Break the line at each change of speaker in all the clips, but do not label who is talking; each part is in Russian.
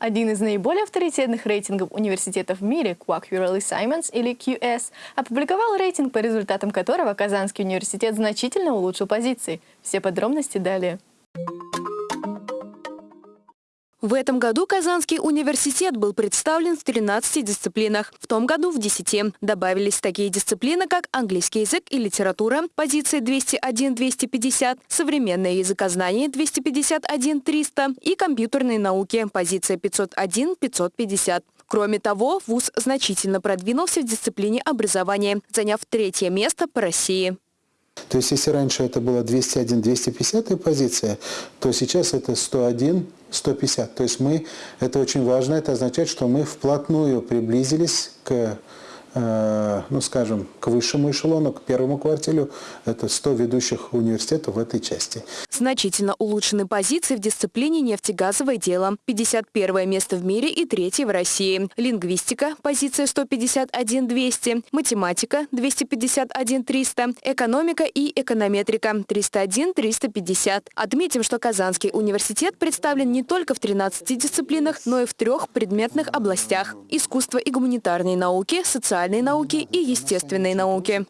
Один из наиболее авторитетных рейтингов университетов в мире, Quack Urally Simons или QS, опубликовал рейтинг, по результатам которого Казанский университет значительно улучшил позиции. Все подробности далее.
В этом году Казанский университет был представлен в 13 дисциплинах, в том году в 10. Добавились такие дисциплины, как английский язык и литература, позиции 201-250, современное языкознание 251-300 и компьютерные науки, позиция 501-550. Кроме того, ВУЗ значительно продвинулся в дисциплине образования, заняв третье место по России.
То есть если раньше это было 201-250 позиция, то сейчас это 101 150. То есть мы, это очень важно, это означает, что мы вплотную приблизились к ну, скажем, к высшему эшелону, к первому кварталу. Это 100 ведущих университетов в этой части.
Значительно улучшены позиции в дисциплине нефтегазовое дело. 51 место в мире и третье в России. Лингвистика – позиция 151-200. Математика – 251-300. Экономика и эконометрика – 301-350. Отметим, что Казанский университет представлен не только в 13 дисциплинах, но и в трех предметных областях – искусство и гуманитарные науки, социальные социальные науки и естественные науки.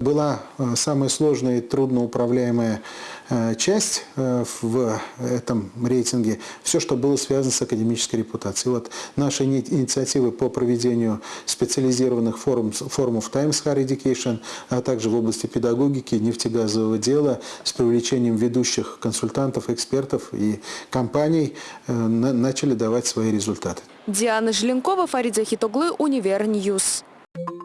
Была э, самая сложная и трудноуправляемая э, часть э, в этом рейтинге, все, что было связано с академической репутацией. Вот наши инициативы по проведению специализированных форум, форумов Times Higher Education, а также в области педагогики, нефтегазового дела с привлечением ведущих консультантов, экспертов и компаний начали давать свои результаты.
Диана Желенкова, Фарид Захитоглы, Универ News. Thank you.